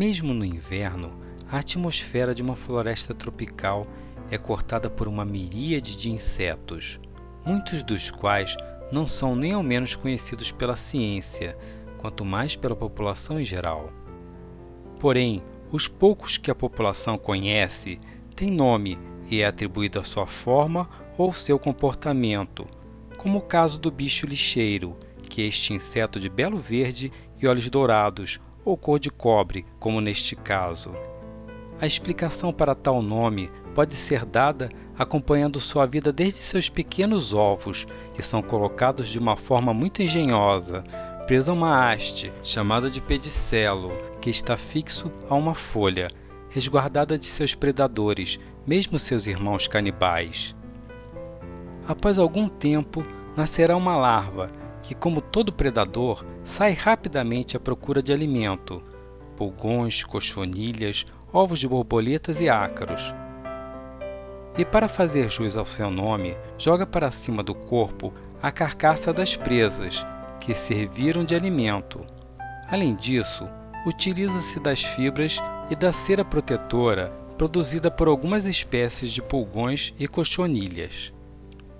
Mesmo no inverno, a atmosfera de uma floresta tropical é cortada por uma miríade de insetos, muitos dos quais não são nem ao menos conhecidos pela ciência, quanto mais pela população em geral. Porém, os poucos que a população conhece têm nome e é atribuído à sua forma ou seu comportamento, como o caso do bicho lixeiro, que é este inseto de belo verde e olhos dourados, ou cor de cobre, como neste caso. A explicação para tal nome pode ser dada acompanhando sua vida desde seus pequenos ovos, que são colocados de uma forma muito engenhosa, presa a uma haste, chamada de pedicelo, que está fixo a uma folha, resguardada de seus predadores, mesmo seus irmãos canibais. Após algum tempo, nascerá uma larva, que, como todo predador, sai rapidamente à procura de alimento, pulgões, cochonilhas, ovos de borboletas e ácaros. E para fazer jus ao seu nome, joga para cima do corpo a carcaça das presas, que serviram de alimento. Além disso, utiliza-se das fibras e da cera protetora produzida por algumas espécies de pulgões e cochonilhas,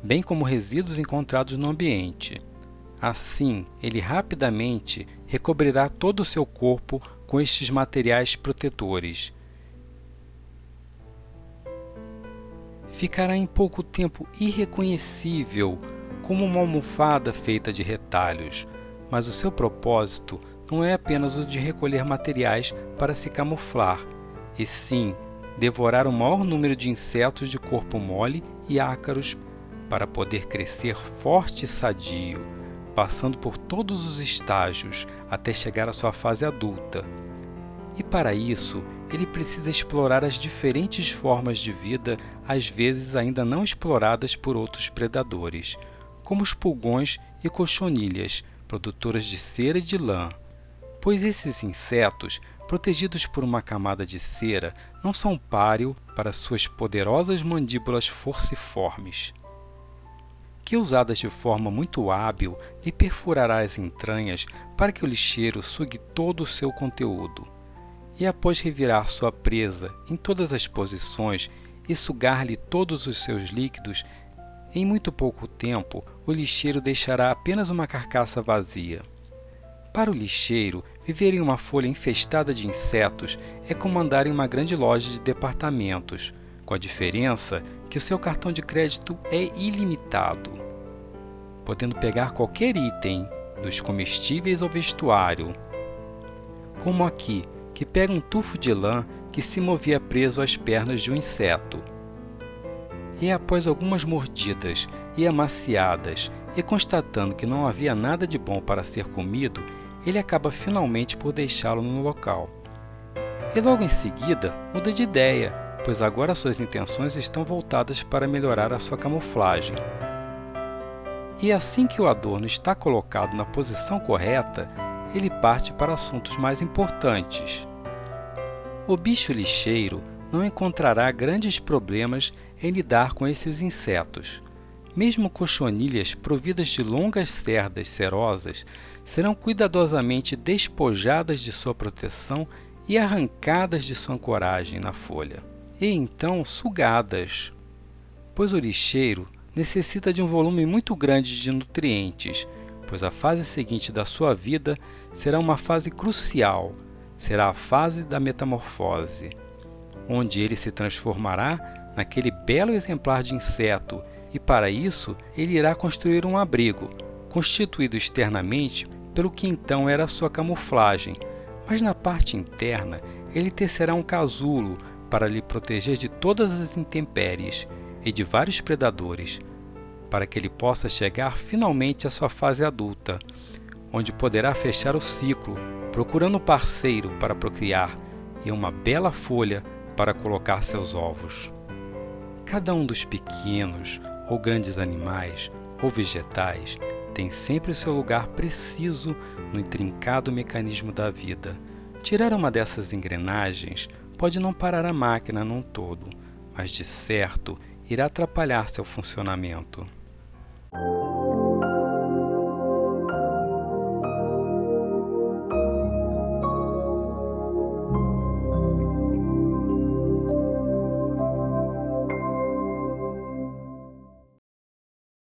bem como resíduos encontrados no ambiente. Assim, ele rapidamente recobrirá todo o seu corpo com estes materiais protetores. Ficará em pouco tempo irreconhecível como uma almofada feita de retalhos, mas o seu propósito não é apenas o de recolher materiais para se camuflar, e sim devorar o maior número de insetos de corpo mole e ácaros para poder crescer forte e sadio passando por todos os estágios até chegar à sua fase adulta. E para isso, ele precisa explorar as diferentes formas de vida, às vezes ainda não exploradas por outros predadores, como os pulgões e cochonilhas, produtoras de cera e de lã. Pois esses insetos, protegidos por uma camada de cera, não são páreo para suas poderosas mandíbulas forciformes que usadas de forma muito hábil lhe perfurará as entranhas para que o lixeiro sugue todo o seu conteúdo. E após revirar sua presa em todas as posições e sugar-lhe todos os seus líquidos, em muito pouco tempo o lixeiro deixará apenas uma carcaça vazia. Para o lixeiro, viver em uma folha infestada de insetos é como andar em uma grande loja de departamentos, com a diferença que o seu cartão de crédito é ilimitado, podendo pegar qualquer item, dos comestíveis ao vestuário. Como aqui, que pega um tufo de lã que se movia preso às pernas de um inseto. E após algumas mordidas e amaciadas, e constatando que não havia nada de bom para ser comido, ele acaba finalmente por deixá-lo no local. E logo em seguida muda de ideia pois agora suas intenções estão voltadas para melhorar a sua camuflagem. E assim que o adorno está colocado na posição correta, ele parte para assuntos mais importantes. O bicho lixeiro não encontrará grandes problemas em lidar com esses insetos. Mesmo cochonilhas providas de longas cerdas cerosas serão cuidadosamente despojadas de sua proteção e arrancadas de sua ancoragem na folha e então sugadas, pois o lixeiro necessita de um volume muito grande de nutrientes, pois a fase seguinte da sua vida será uma fase crucial, será a fase da metamorfose, onde ele se transformará naquele belo exemplar de inseto e para isso ele irá construir um abrigo, constituído externamente pelo que então era sua camuflagem, mas na parte interna ele tecerá um casulo para lhe proteger de todas as intempéries e de vários predadores, para que ele possa chegar finalmente à sua fase adulta, onde poderá fechar o ciclo, procurando um parceiro para procriar e uma bela folha para colocar seus ovos. Cada um dos pequenos ou grandes animais ou vegetais tem sempre o seu lugar preciso no intrincado mecanismo da vida. Tirar uma dessas engrenagens pode não parar a máquina num todo, mas de certo irá atrapalhar seu funcionamento.